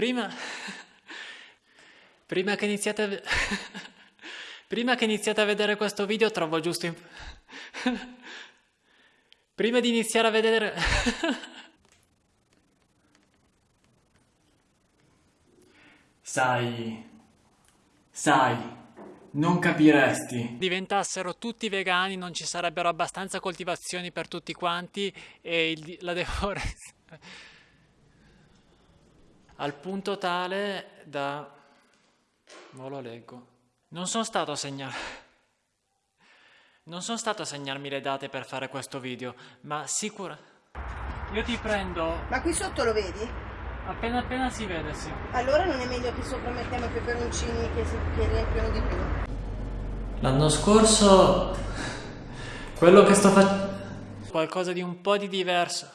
Prima... Prima che iniziate a... Prima che iniziate a vedere questo video trovo giusto... in- Prima di iniziare a vedere... Sai... Sai... Non capiresti. Diventassero tutti vegani, non ci sarebbero abbastanza coltivazioni per tutti quanti e il- la deforestazione al punto tale da... Non lo leggo. Non sono stato a segnare... Non sono stato a segnarmi le date per fare questo video, ma sicura... Io ti prendo Ma qui sotto lo vedi? appena appena si vede, sì. Allora non è meglio che sopra mettiamo i peperoncini che, si, che riempiono di più. L'anno scorso... Quello che sto facendo... Qualcosa di un po' di diverso.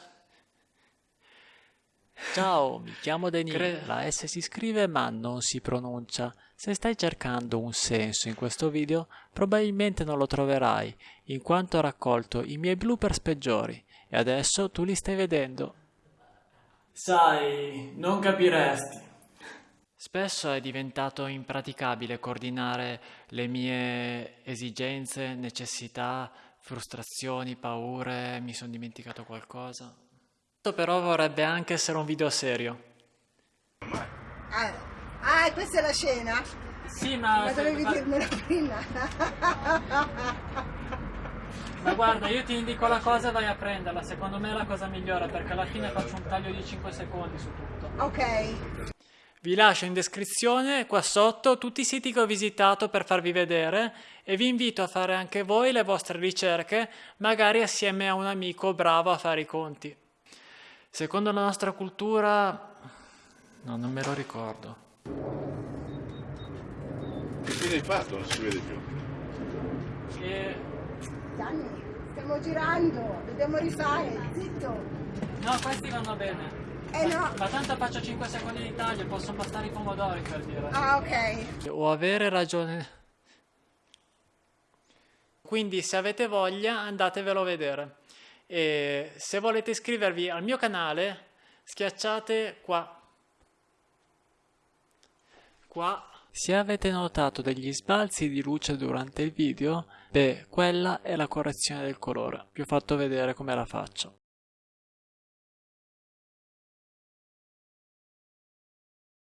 Ciao, mi chiamo Denis. Cre- La S si scrive ma non si pronuncia. Se stai cercando un senso in questo video, probabilmente non lo troverai, in quanto ho raccolto i miei bloopers peggiori e adesso tu li stai vedendo. Sai, non capiresti. Spesso è diventato impraticabile coordinare le mie esigenze, necessità, frustrazioni, paure, mi sono dimenticato qualcosa. Però vorrebbe anche essere un video serio. Ah, ah, questa è la scena? Sì, ma, Ma dovevi ma- dirmelo prima. ma guarda, io ti indico la cosa e vai a prenderla. Secondo me è la cosa migliore perché alla fine faccio un taglio di 5 secondi su tutto. ok. Vi lascio in descrizione qua sotto tutti i siti che ho visitato per farvi vedere e vi invito a fare anche voi le vostre ricerche, magari assieme a un amico bravo a fare i conti. Secondo la nostra cultura... No, non me lo ricordo. Che fine hai fatto? Non si vede più. E... Gianni, stiamo girando, dobbiamo rifare, zitto. No, questi vanno bene. Eh no. Ma tanto faccio 5 secondi di taglio, possono bastare i pomodori per dire. Ah, ok. O avere ragione. Quindi se avete voglia andatevelo a vedere. E se volete iscrivervi al mio canale schiacciate qua. Qua. Se avete notato degli sbalzi di luce durante il video, beh, quella è la correzione del colore. Vi ho fatto vedere come la faccio.